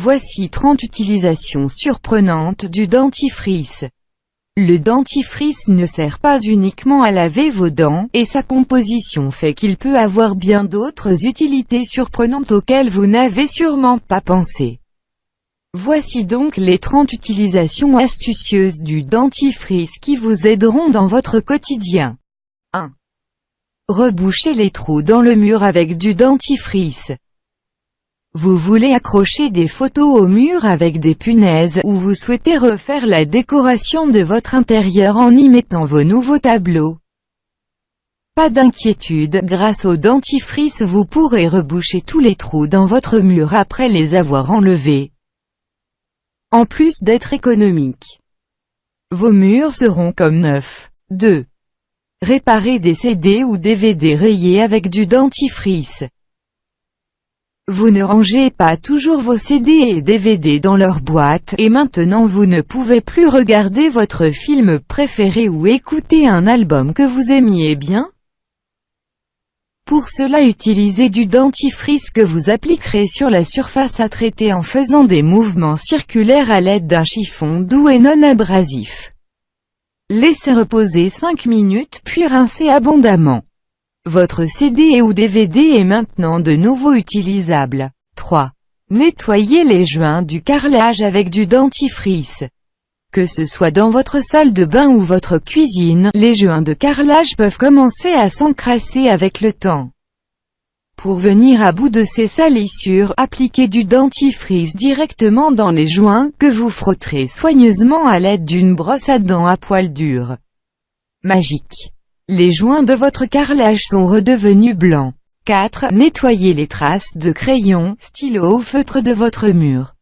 Voici 30 utilisations surprenantes du dentifrice. Le dentifrice ne sert pas uniquement à laver vos dents, et sa composition fait qu'il peut avoir bien d'autres utilités surprenantes auxquelles vous n'avez sûrement pas pensé. Voici donc les 30 utilisations astucieuses du dentifrice qui vous aideront dans votre quotidien. 1. Rebouchez les trous dans le mur avec du dentifrice. Vous voulez accrocher des photos au mur avec des punaises ou vous souhaitez refaire la décoration de votre intérieur en y mettant vos nouveaux tableaux? Pas d'inquiétude, grâce au dentifrice vous pourrez reboucher tous les trous dans votre mur après les avoir enlevés. En plus d'être économique. Vos murs seront comme neufs. 2. Réparez des CD ou DVD rayés avec du dentifrice. Vous ne rangez pas toujours vos CD et DVD dans leur boîte, et maintenant vous ne pouvez plus regarder votre film préféré ou écouter un album que vous aimiez bien Pour cela utilisez du dentifrice que vous appliquerez sur la surface à traiter en faisant des mouvements circulaires à l'aide d'un chiffon doux et non abrasif. Laissez reposer 5 minutes puis rincez abondamment. Votre CD ou DVD est maintenant de nouveau utilisable. 3. Nettoyez les joints du carrelage avec du dentifrice. Que ce soit dans votre salle de bain ou votre cuisine, les joints de carrelage peuvent commencer à s'encrasser avec le temps. Pour venir à bout de ces salissures, appliquez du dentifrice directement dans les joints, que vous frotterez soigneusement à l'aide d'une brosse à dents à poil dur. Magique les joints de votre carrelage sont redevenus blancs. 4. Nettoyez les traces de crayon, stylo ou feutre de votre mur.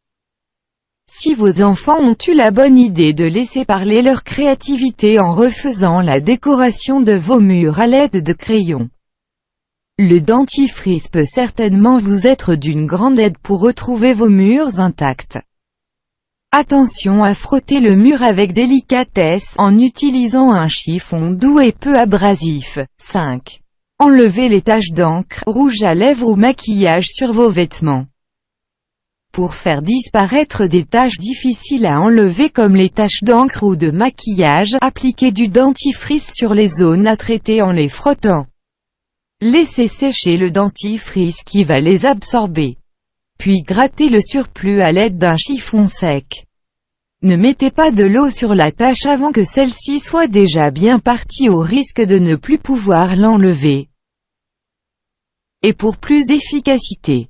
Si vos enfants ont eu la bonne idée de laisser parler leur créativité en refaisant la décoration de vos murs à l'aide de crayons, le dentifrice peut certainement vous être d'une grande aide pour retrouver vos murs intacts. Attention à frotter le mur avec délicatesse, en utilisant un chiffon doux et peu abrasif. 5. Enlevez les taches d'encre, rouge à lèvres ou maquillage sur vos vêtements. Pour faire disparaître des taches difficiles à enlever comme les taches d'encre ou de maquillage, appliquez du dentifrice sur les zones à traiter en les frottant. Laissez sécher le dentifrice qui va les absorber. Puis grattez le surplus à l'aide d'un chiffon sec. Ne mettez pas de l'eau sur la tâche avant que celle-ci soit déjà bien partie au risque de ne plus pouvoir l'enlever. Et pour plus d'efficacité,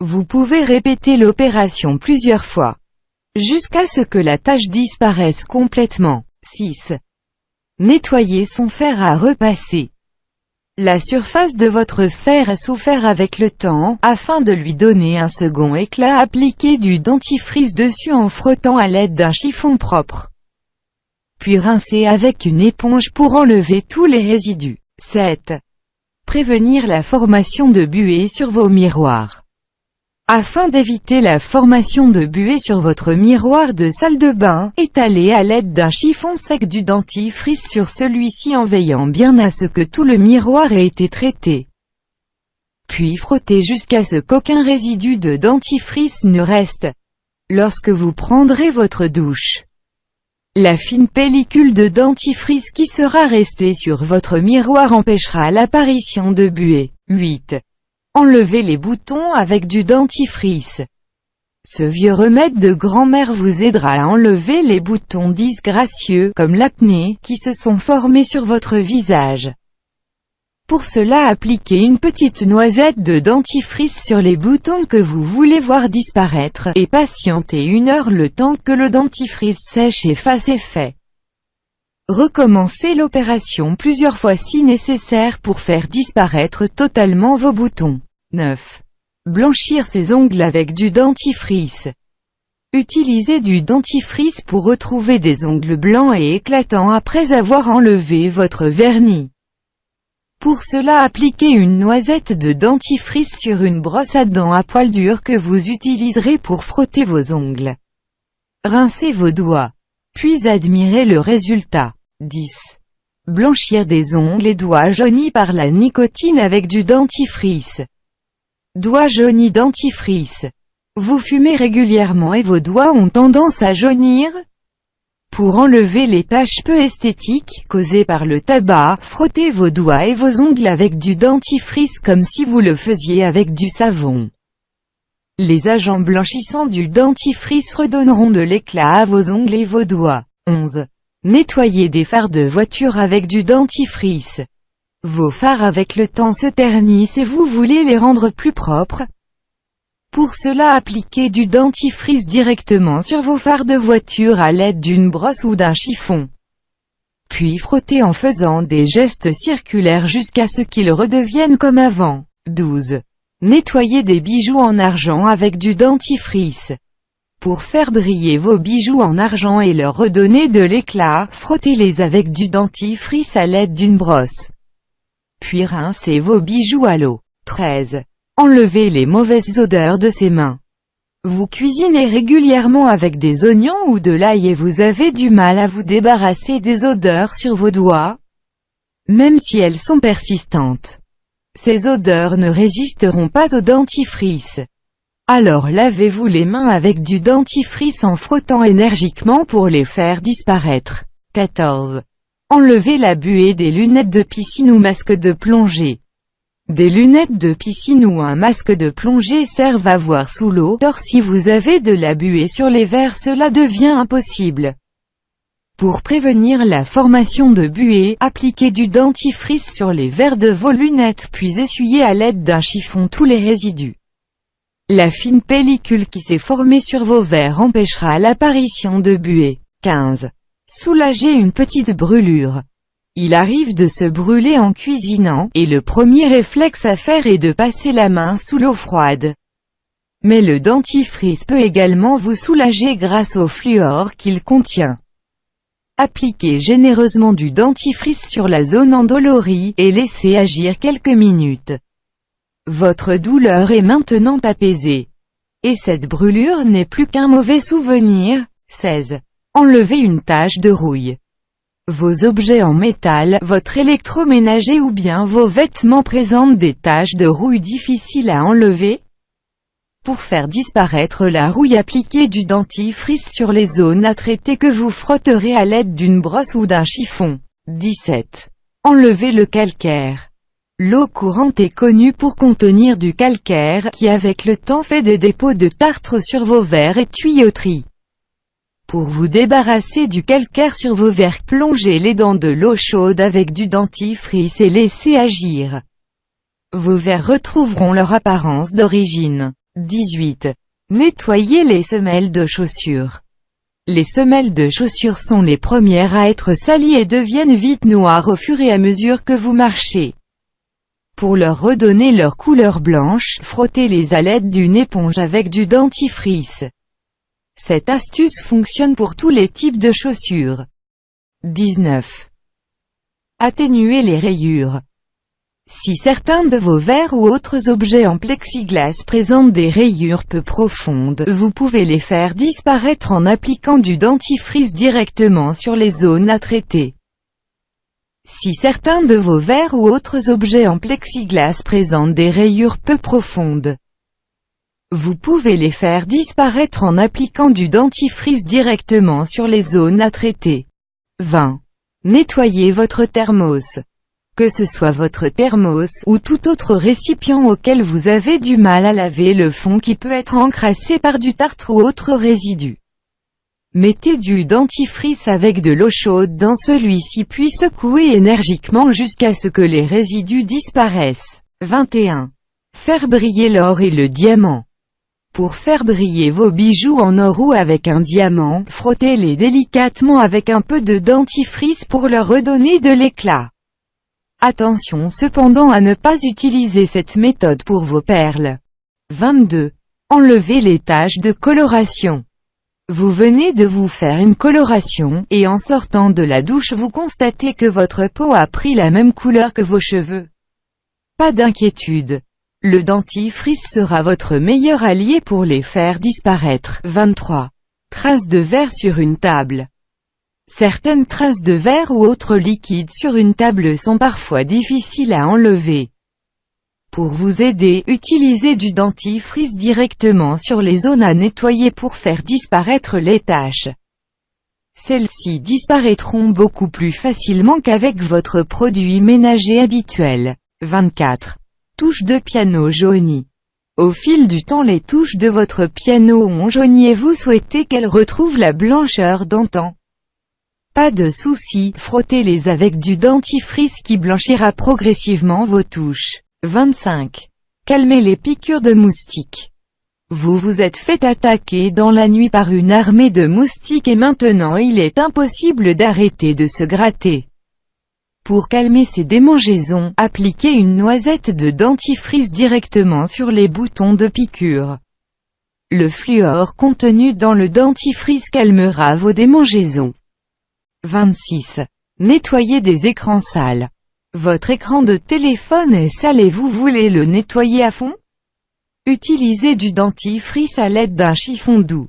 vous pouvez répéter l'opération plusieurs fois, jusqu'à ce que la tâche disparaisse complètement. 6. Nettoyer son fer à repasser. La surface de votre fer a souffert avec le temps, afin de lui donner un second éclat appliquez du dentifrice dessus en frottant à l'aide d'un chiffon propre. Puis rincez avec une éponge pour enlever tous les résidus. 7. Prévenir la formation de buée sur vos miroirs. Afin d'éviter la formation de buée sur votre miroir de salle de bain, étalez à l'aide d'un chiffon sec du dentifrice sur celui-ci en veillant bien à ce que tout le miroir ait été traité. Puis frottez jusqu'à ce qu'aucun résidu de dentifrice ne reste. Lorsque vous prendrez votre douche, la fine pellicule de dentifrice qui sera restée sur votre miroir empêchera l'apparition de buée. 8. Enlevez les boutons avec du dentifrice. Ce vieux remède de grand-mère vous aidera à enlever les boutons disgracieux, comme l'acné, qui se sont formés sur votre visage. Pour cela appliquez une petite noisette de dentifrice sur les boutons que vous voulez voir disparaître, et patientez une heure le temps que le dentifrice sèche et fasse effet. Recommencez l'opération plusieurs fois si nécessaire pour faire disparaître totalement vos boutons. 9. Blanchir ses ongles avec du dentifrice. Utilisez du dentifrice pour retrouver des ongles blancs et éclatants après avoir enlevé votre vernis. Pour cela appliquez une noisette de dentifrice sur une brosse à dents à poil dur que vous utiliserez pour frotter vos ongles. Rincez vos doigts. Puis admirez le résultat. 10. Blanchir des ongles et doigts jaunis par la nicotine avec du dentifrice. Doigt jauni dentifrice. Vous fumez régulièrement et vos doigts ont tendance à jaunir? Pour enlever les taches peu esthétiques, causées par le tabac, frottez vos doigts et vos ongles avec du dentifrice comme si vous le faisiez avec du savon. Les agents blanchissants du dentifrice redonneront de l'éclat à vos ongles et vos doigts. 11. Nettoyez des phares de voiture avec du dentifrice. Vos phares avec le temps se ternissent et vous voulez les rendre plus propres, pour cela appliquez du dentifrice directement sur vos phares de voiture à l'aide d'une brosse ou d'un chiffon. Puis frottez en faisant des gestes circulaires jusqu'à ce qu'ils redeviennent comme avant. 12. Nettoyez des bijoux en argent avec du dentifrice. Pour faire briller vos bijoux en argent et leur redonner de l'éclat, frottez-les avec du dentifrice à l'aide d'une brosse. Puis rincez vos bijoux à l'eau. 13. Enlevez les mauvaises odeurs de ses mains. Vous cuisinez régulièrement avec des oignons ou de l'ail et vous avez du mal à vous débarrasser des odeurs sur vos doigts, même si elles sont persistantes. Ces odeurs ne résisteront pas au dentifrice. Alors lavez-vous les mains avec du dentifrice en frottant énergiquement pour les faire disparaître. 14. Enlevez la buée des lunettes de piscine ou masque de plongée. Des lunettes de piscine ou un masque de plongée servent à voir sous l'eau, or si vous avez de la buée sur les verres cela devient impossible. Pour prévenir la formation de buée, appliquez du dentifrice sur les verres de vos lunettes puis essuyez à l'aide d'un chiffon tous les résidus. La fine pellicule qui s'est formée sur vos verres empêchera l'apparition de buée. 15. Soulagez une petite brûlure. Il arrive de se brûler en cuisinant, et le premier réflexe à faire est de passer la main sous l'eau froide. Mais le dentifrice peut également vous soulager grâce au fluor qu'il contient. Appliquez généreusement du dentifrice sur la zone endolorie, et laissez agir quelques minutes. Votre douleur est maintenant apaisée. Et cette brûlure n'est plus qu'un mauvais souvenir. 16. Enlevez une tache de rouille. Vos objets en métal, votre électroménager ou bien vos vêtements présentent des taches de rouille difficiles à enlever. Pour faire disparaître la rouille appliquez du dentifrice sur les zones à traiter que vous frotterez à l'aide d'une brosse ou d'un chiffon. 17. Enlevez le calcaire. L'eau courante est connue pour contenir du calcaire, qui avec le temps fait des dépôts de tartre sur vos verres et tuyauteries. Pour vous débarrasser du calcaire sur vos verres, plongez les dents de l'eau chaude avec du dentifrice et laissez agir. Vos verres retrouveront leur apparence d'origine. 18. Nettoyez les semelles de chaussures. Les semelles de chaussures sont les premières à être salies et deviennent vite noires au fur et à mesure que vous marchez. Pour leur redonner leur couleur blanche, frottez-les à l'aide d'une éponge avec du dentifrice. Cette astuce fonctionne pour tous les types de chaussures. 19. Atténuer les rayures. Si certains de vos verres ou autres objets en plexiglas présentent des rayures peu profondes, vous pouvez les faire disparaître en appliquant du dentifrice directement sur les zones à traiter. Si certains de vos verres ou autres objets en plexiglas présentent des rayures peu profondes, vous pouvez les faire disparaître en appliquant du dentifrice directement sur les zones à traiter. 20. Nettoyez votre thermos. Que ce soit votre thermos, ou tout autre récipient auquel vous avez du mal à laver le fond qui peut être encrassé par du tartre ou autre résidu. Mettez du dentifrice avec de l'eau chaude dans celui-ci puis secouez énergiquement jusqu'à ce que les résidus disparaissent. 21. Faire briller l'or et le diamant. Pour faire briller vos bijoux en or ou avec un diamant, frottez-les délicatement avec un peu de dentifrice pour leur redonner de l'éclat. Attention cependant à ne pas utiliser cette méthode pour vos perles. 22. Enlevez les taches de coloration. Vous venez de vous faire une coloration, et en sortant de la douche vous constatez que votre peau a pris la même couleur que vos cheveux. Pas d'inquiétude. Le dentifrice sera votre meilleur allié pour les faire disparaître. 23. Traces de verre sur une table. Certaines traces de verre ou autres liquides sur une table sont parfois difficiles à enlever. Pour vous aider, utilisez du dentifrice directement sur les zones à nettoyer pour faire disparaître les taches. Celles-ci disparaîtront beaucoup plus facilement qu'avec votre produit ménager habituel. 24. Touche de piano jaunie. Au fil du temps les touches de votre piano ont jauni et vous souhaitez qu'elles retrouvent la blancheur d'antan. Pas de souci, frottez-les avec du dentifrice qui blanchira progressivement vos touches. 25. Calmez les piqûres de moustiques. Vous vous êtes fait attaquer dans la nuit par une armée de moustiques et maintenant il est impossible d'arrêter de se gratter. Pour calmer ces démangeaisons, appliquez une noisette de dentifrice directement sur les boutons de piqûre. Le fluor contenu dans le dentifrice calmera vos démangeaisons. 26. Nettoyez des écrans sales. Votre écran de téléphone est sale et vous voulez le nettoyer à fond? Utilisez du dentifrice à l'aide d'un chiffon doux.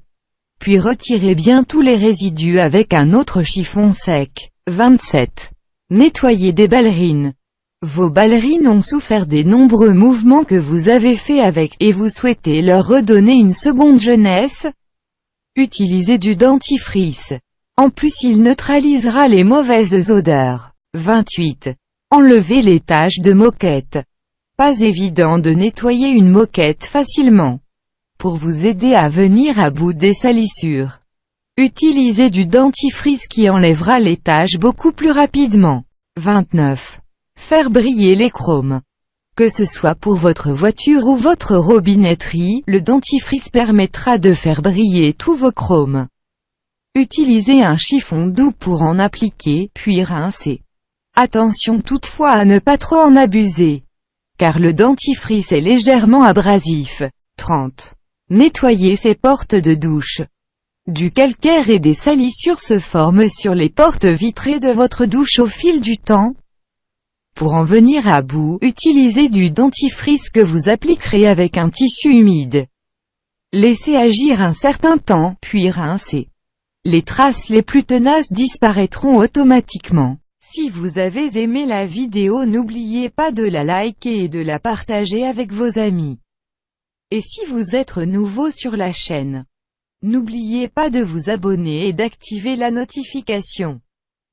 Puis retirez bien tous les résidus avec un autre chiffon sec. 27. Nettoyez des ballerines. Vos ballerines ont souffert des nombreux mouvements que vous avez faits avec, et vous souhaitez leur redonner une seconde jeunesse? Utilisez du dentifrice. En plus il neutralisera les mauvaises odeurs. 28. Enlevez les taches de moquette. Pas évident de nettoyer une moquette facilement. Pour vous aider à venir à bout des salissures, utilisez du dentifrice qui enlèvera les taches beaucoup plus rapidement. 29. Faire briller les chromes. Que ce soit pour votre voiture ou votre robinetterie, le dentifrice permettra de faire briller tous vos chromes. Utilisez un chiffon doux pour en appliquer, puis rincer. Attention toutefois à ne pas trop en abuser car le dentifrice est légèrement abrasif. 30. Nettoyez ces portes de douche. Du calcaire et des salissures se forment sur les portes vitrées de votre douche au fil du temps. Pour en venir à bout, utilisez du dentifrice que vous appliquerez avec un tissu humide. Laissez agir un certain temps, puis rincez. Les traces les plus tenaces disparaîtront automatiquement. Si vous avez aimé la vidéo n'oubliez pas de la liker et de la partager avec vos amis. Et si vous êtes nouveau sur la chaîne, n'oubliez pas de vous abonner et d'activer la notification.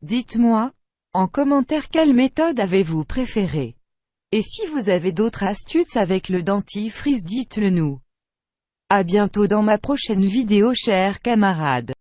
Dites-moi, en commentaire quelle méthode avez-vous préférée? Et si vous avez d'autres astuces avec le dentifrice dites-le nous. A bientôt dans ma prochaine vidéo chers camarades.